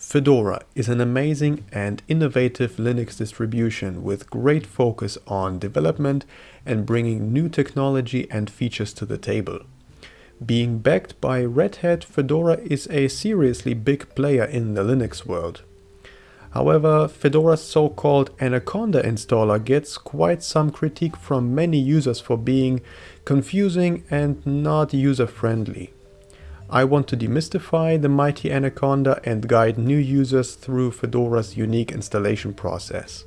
Fedora is an amazing and innovative Linux distribution with great focus on development and bringing new technology and features to the table. Being backed by Red Hat, Fedora is a seriously big player in the Linux world. However, Fedora's so-called Anaconda installer gets quite some critique from many users for being confusing and not user-friendly. I want to demystify the mighty Anaconda and guide new users through Fedora's unique installation process.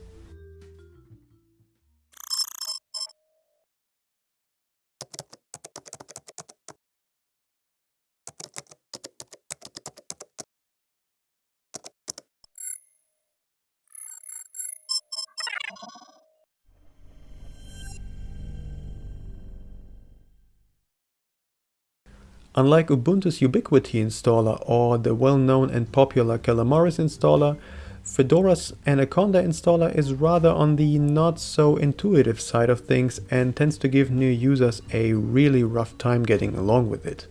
Unlike Ubuntu's Ubiquity installer or the well-known and popular Calamares installer, Fedora's Anaconda installer is rather on the not so intuitive side of things and tends to give new users a really rough time getting along with it.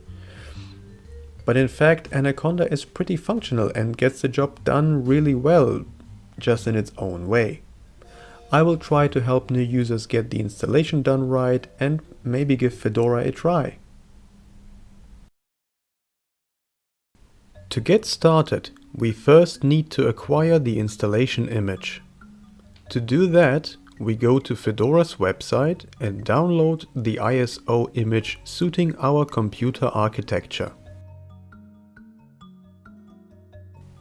But in fact Anaconda is pretty functional and gets the job done really well, just in its own way. I will try to help new users get the installation done right and maybe give Fedora a try. To get started, we first need to acquire the installation image. To do that, we go to Fedora's website and download the ISO image suiting our computer architecture.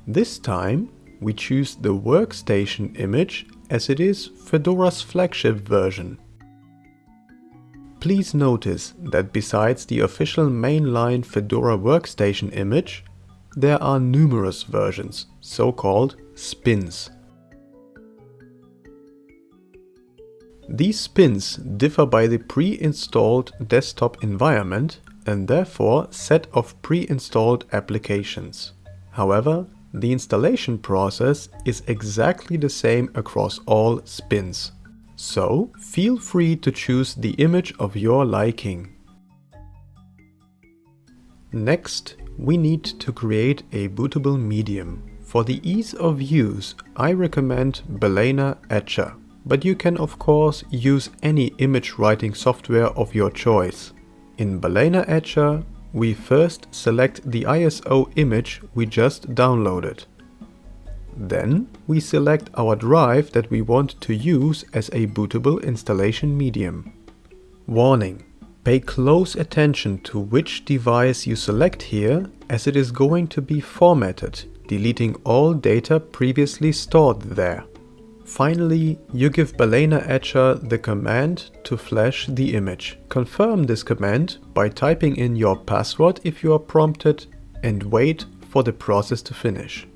This time, we choose the workstation image as it is Fedora's flagship version. Please notice that besides the official mainline Fedora workstation image, there are numerous versions, so-called spins. These spins differ by the pre-installed desktop environment and therefore set of pre-installed applications. However, the installation process is exactly the same across all spins. So feel free to choose the image of your liking. Next, we need to create a bootable medium. For the ease of use, I recommend Balena Etcher, but you can of course use any image writing software of your choice. In Balena Etcher, we first select the ISO image we just downloaded. Then we select our drive that we want to use as a bootable installation medium. Warning! Pay close attention to which device you select here as it is going to be formatted, deleting all data previously stored there. Finally, you give Balena Etcher the command to flash the image. Confirm this command by typing in your password if you are prompted and wait for the process to finish.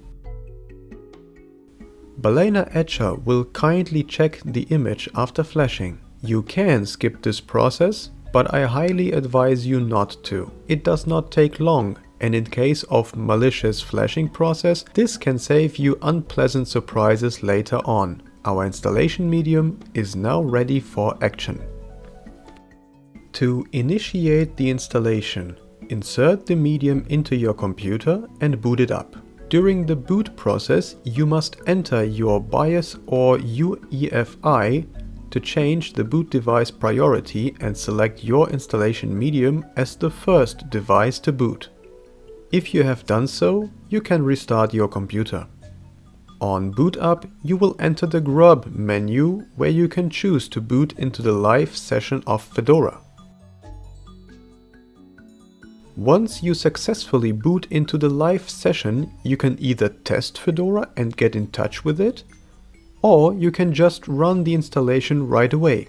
Balena Etcher will kindly check the image after flashing. You can skip this process but I highly advise you not to. It does not take long and in case of malicious flashing process, this can save you unpleasant surprises later on. Our installation medium is now ready for action. To initiate the installation, insert the medium into your computer and boot it up. During the boot process, you must enter your BIOS or UEFI to change the boot device priority and select your installation medium as the first device to boot. If you have done so, you can restart your computer. On boot up, you will enter the grub menu where you can choose to boot into the live session of Fedora. Once you successfully boot into the live session, you can either test Fedora and get in touch with it, or you can just run the installation right away.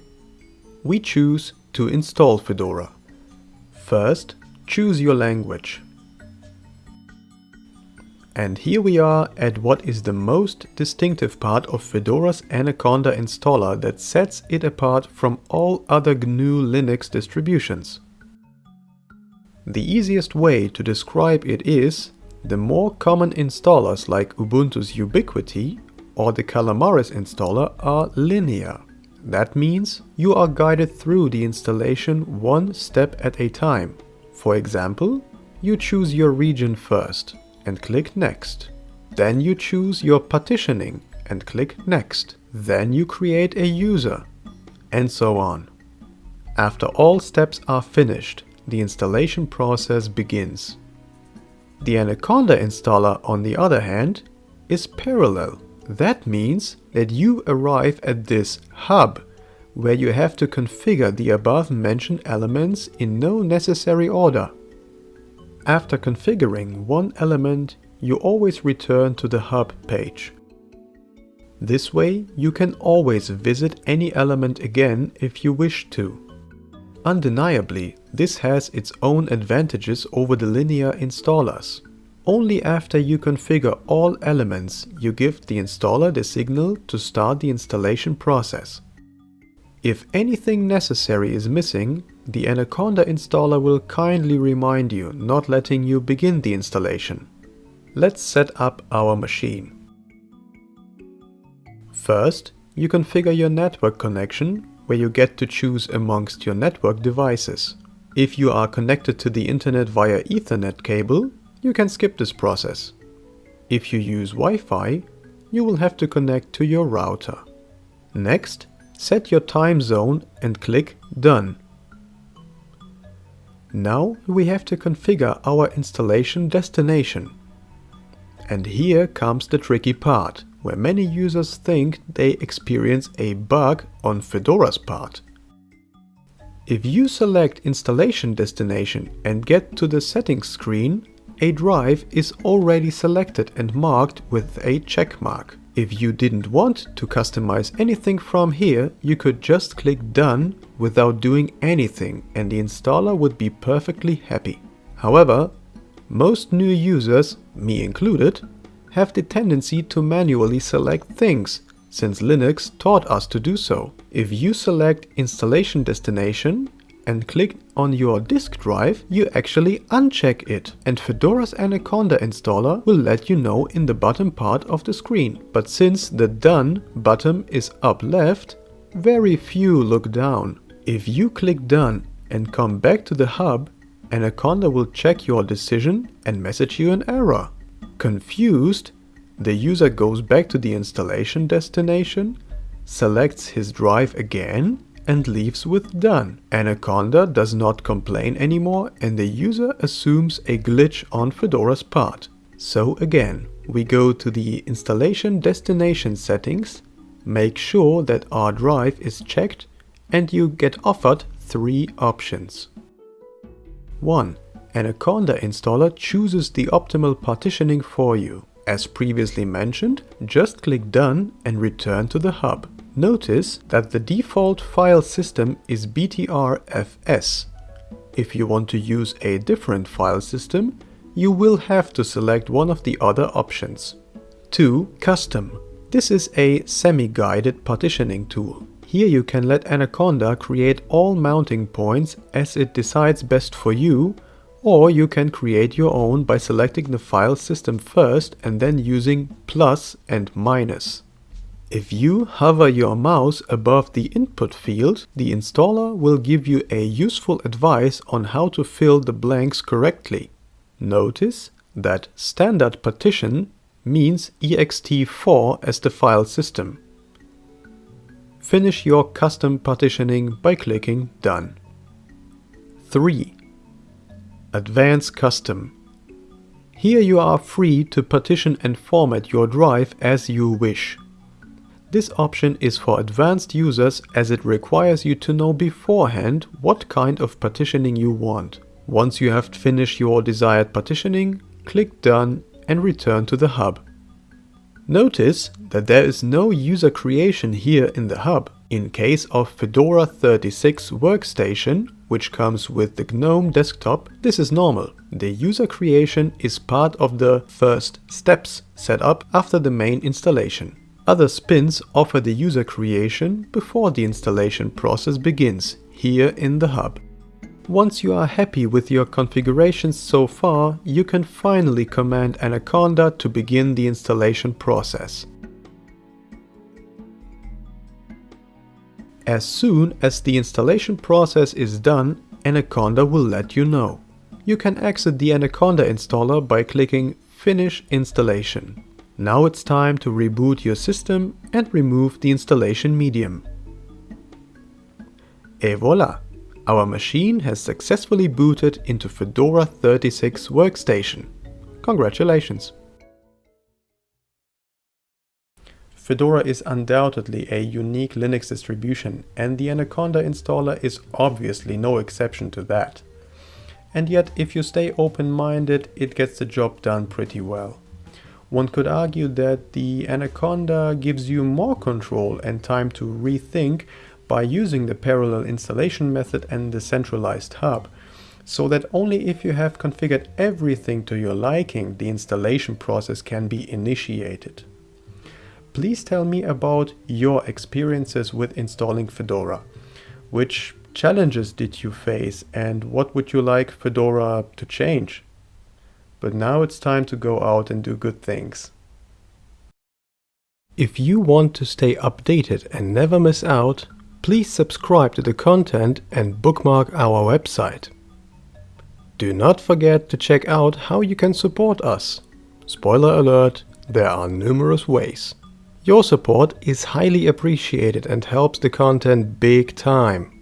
We choose to install Fedora. First, choose your language. And here we are at what is the most distinctive part of Fedora's Anaconda installer that sets it apart from all other GNU Linux distributions. The easiest way to describe it is, the more common installers like Ubuntu's Ubiquity or the Calamares installer are linear. That means you are guided through the installation one step at a time. For example, you choose your region first and click Next. Then you choose your partitioning and click Next. Then you create a user and so on. After all steps are finished, the installation process begins. The Anaconda installer, on the other hand, is parallel. That means that you arrive at this hub, where you have to configure the above mentioned elements in no necessary order. After configuring one element, you always return to the hub page. This way, you can always visit any element again if you wish to. Undeniably, this has its own advantages over the linear installers. Only after you configure all elements, you give the installer the signal to start the installation process. If anything necessary is missing, the Anaconda installer will kindly remind you, not letting you begin the installation. Let's set up our machine. First, you configure your network connection, where you get to choose amongst your network devices. If you are connected to the internet via Ethernet cable, you can skip this process. If you use Wi-Fi, you will have to connect to your router. Next, set your time zone and click Done. Now we have to configure our installation destination. And here comes the tricky part where many users think they experience a bug on Fedora's part. If you select installation destination and get to the settings screen, a drive is already selected and marked with a check mark. If you didn't want to customize anything from here, you could just click done without doing anything and the installer would be perfectly happy. However, most new users, me included, have the tendency to manually select things, since Linux taught us to do so. If you select installation destination and click on your disk drive, you actually uncheck it. And Fedora's Anaconda installer will let you know in the bottom part of the screen. But since the Done button is up left, very few look down. If you click Done and come back to the hub, Anaconda will check your decision and message you an error. Confused, the user goes back to the installation destination, selects his drive again and leaves with done. Anaconda does not complain anymore and the user assumes a glitch on Fedora's part. So again, we go to the installation destination settings, make sure that our drive is checked and you get offered three options. 1. Anaconda installer chooses the optimal partitioning for you. As previously mentioned, just click Done and return to the hub. Notice that the default file system is BTRFS. If you want to use a different file system, you will have to select one of the other options. 2. Custom. This is a semi-guided partitioning tool. Here you can let Anaconda create all mounting points as it decides best for you or you can create your own by selecting the file system first and then using plus and minus. If you hover your mouse above the input field, the installer will give you a useful advice on how to fill the blanks correctly. Notice that standard partition means ext4 as the file system. Finish your custom partitioning by clicking Done. 3. Advanced Custom. Here you are free to partition and format your drive as you wish. This option is for advanced users as it requires you to know beforehand what kind of partitioning you want. Once you have finished your desired partitioning, click Done and return to the hub. Notice that there is no user creation here in the hub. In case of Fedora 36 workstation, which comes with the GNOME desktop, this is normal. The user creation is part of the first steps setup after the main installation. Other spins offer the user creation before the installation process begins, here in the hub. Once you are happy with your configurations so far, you can finally command Anaconda to begin the installation process. As soon as the installation process is done, Anaconda will let you know. You can exit the Anaconda installer by clicking Finish installation. Now it's time to reboot your system and remove the installation medium. Et voila! Our machine has successfully booted into Fedora 36 workstation. Congratulations! Fedora is undoubtedly a unique Linux distribution and the Anaconda installer is obviously no exception to that. And yet if you stay open-minded it gets the job done pretty well. One could argue that the Anaconda gives you more control and time to rethink by using the parallel installation method and the centralized hub, so that only if you have configured everything to your liking the installation process can be initiated. Please tell me about your experiences with installing Fedora. Which challenges did you face and what would you like Fedora to change? But now it's time to go out and do good things. If you want to stay updated and never miss out, please subscribe to the content and bookmark our website. Do not forget to check out how you can support us. Spoiler alert, there are numerous ways. Your support is highly appreciated and helps the content big time.